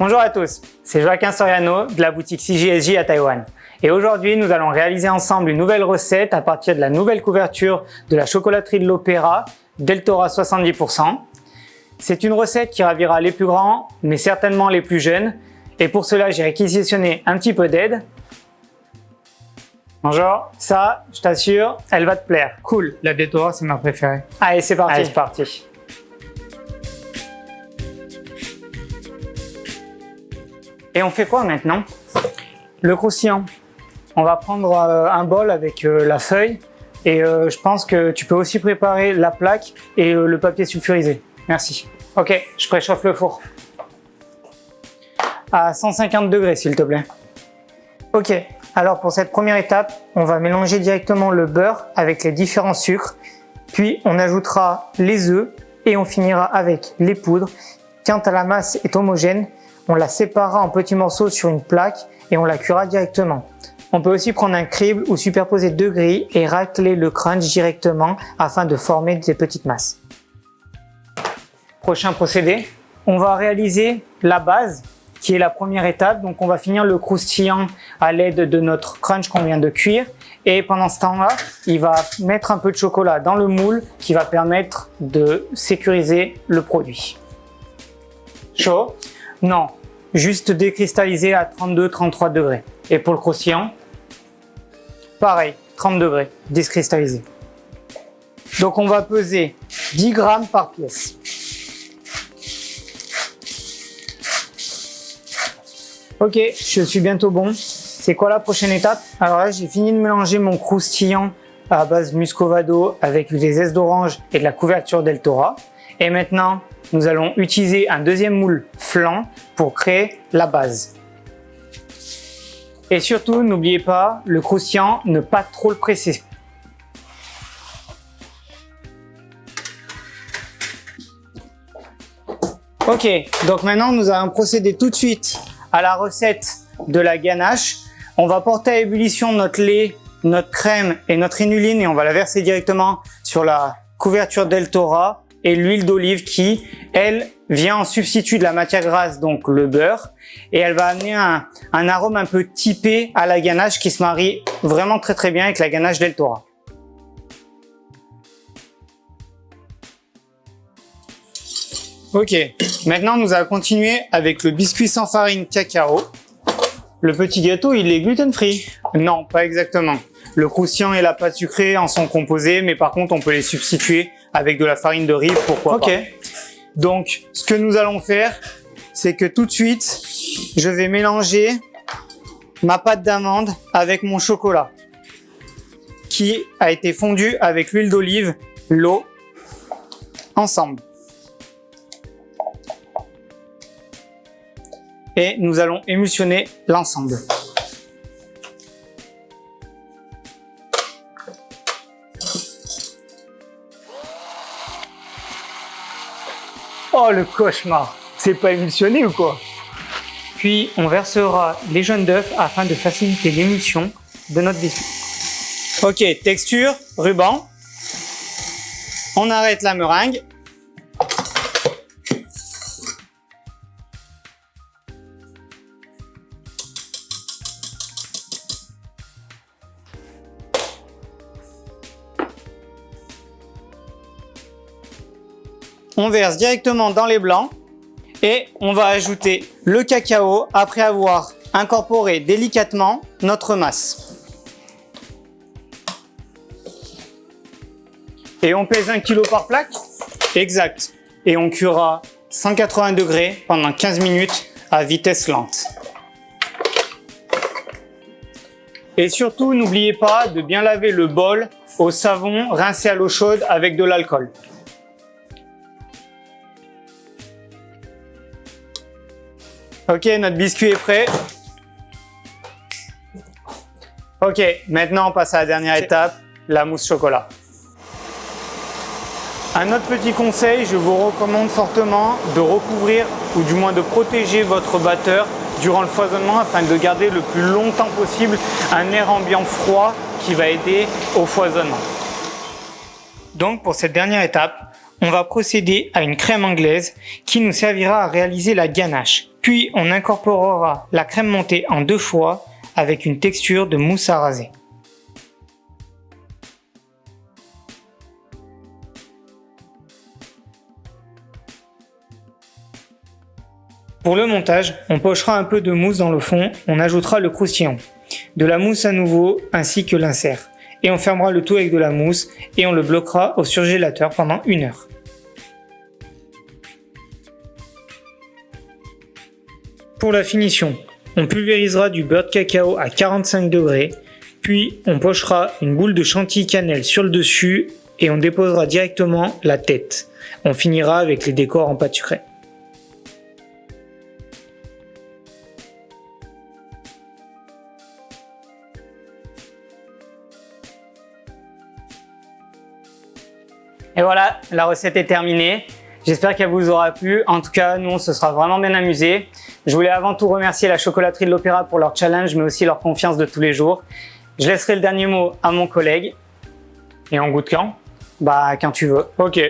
Bonjour à tous, c'est Joaquin Soriano de la boutique CJSJ à Taïwan. Et aujourd'hui, nous allons réaliser ensemble une nouvelle recette à partir de la nouvelle couverture de la chocolaterie de l'Opéra, Deltora 70%. C'est une recette qui ravira les plus grands, mais certainement les plus jeunes. Et pour cela, j'ai réquisitionné un petit peu d'aide. Bonjour, ça, je t'assure, elle va te plaire. Cool, la Deltora, c'est ma préférée. Allez, c'est parti. Allez, c'est parti. Et on fait quoi maintenant? Le croustillant. On va prendre euh, un bol avec euh, la feuille et euh, je pense que tu peux aussi préparer la plaque et le papier sulfurisé. Merci. Ok, je préchauffe le four. À 150 degrés s'il te plaît. Ok, alors pour cette première étape, on va mélanger directement le beurre avec les différents sucres. Puis on ajoutera les œufs et on finira avec les poudres. Quand la masse est homogène, on la séparera en petits morceaux sur une plaque et on la cuira directement. On peut aussi prendre un crible ou superposer deux grilles et racler le crunch directement afin de former des petites masses. Prochain procédé, on va réaliser la base qui est la première étape. Donc on va finir le croustillant à l'aide de notre crunch qu'on vient de cuire. Et pendant ce temps-là, il va mettre un peu de chocolat dans le moule qui va permettre de sécuriser le produit. Chaud? Non, juste décristallisé à 32-33 degrés. Et pour le croustillant, pareil, 30 degrés, décristallisé. Donc on va peser 10 grammes par pièce. Ok, je suis bientôt bon. C'est quoi la prochaine étape? Alors là, j'ai fini de mélanger mon croustillant à base muscovado avec des zestes d'orange et de la couverture Deltora. Et maintenant, nous allons utiliser un deuxième moule flanc pour créer la base. Et surtout, n'oubliez pas, le croustillant, ne pas trop le presser. Ok, donc maintenant nous allons procéder tout de suite à la recette de la ganache. On va porter à ébullition notre lait, notre crème et notre inuline et on va la verser directement sur la couverture Deltora et l'huile d'olive qui, elle, vient en substitut de la matière grasse, donc le beurre, et elle va amener un, arôme un peu typé à la ganache qui se marie vraiment très très bien avec la ganache del Toro. Ok, maintenant nous allons continuer avec le biscuit sans farine cacao. Le petit gâteau, il est gluten free Non, pas exactement. Le croustillant et la pâte sucrée en sont composés, mais par contre on peut les substituer avec de la farine de riz, pourquoi pas. Donc, ce que nous allons faire, c'est que tout de suite, je vais mélanger ma pâte d'amande avec mon chocolat qui a été fondu avec l'huile d'olive, l'eau, ensemble. Et nous allons émulsionner l'ensemble. Oh le cauchemar C'est pas émulsionné ou quoi? Puis on versera les jaunes d'œufs afin de faciliter l'émulsion de notre biscuit. Ok, texture, ruban. On arrête la meringue on verse directement dans les blancs et on va ajouter le cacao après avoir incorporé délicatement notre masse. Et on pèse 1 kg par plaque Exact. Et on cuira 180 degrés pendant 15 minutes à vitesse lente. Et surtout, n'oubliez pas de bien laver le bol au savon rincé à l'eau chaude avec de l'alcool. Ok, notre biscuit est prêt. Ok, maintenant on passe à la dernière étape, la mousse chocolat. Un autre petit conseil, je vous recommande fortement de recouvrir ou du moins de protéger votre batteur durant le foisonnement afin de garder le plus longtemps possible un air ambiant froid qui va aider au foisonnement. Donc pour cette dernière étape, on va procéder à une crème anglaise qui nous servira à réaliser la ganache. Puis on incorporera la crème montée en deux fois avec une texture de mousse à raser. Pour le montage, on pochera un peu de mousse dans le fond, on ajoutera le croustillant, de la mousse à nouveau ainsi que l'insert. Et on fermera le tout avec de la mousse et on le bloquera au surgélateur pendant une heure. Pour la finition, on pulvérisera du beurre de cacao à 45 degrés, puis on pochera une boule de chantilly cannelle sur le dessus et on déposera directement la tête. On finira avec les décors en pâte sucrée. Et voilà, la recette est terminée. J'espère qu'elle vous aura plu. En tout cas, nous, on se sera vraiment bien amusés. Je voulais avant tout remercier la chocolaterie de l'Opéra pour leur challenge, mais aussi leur confiance de tous les jours. Je laisserai le dernier mot à mon collègue. Et en goût de quand? Bah, quand tu veux. Ok.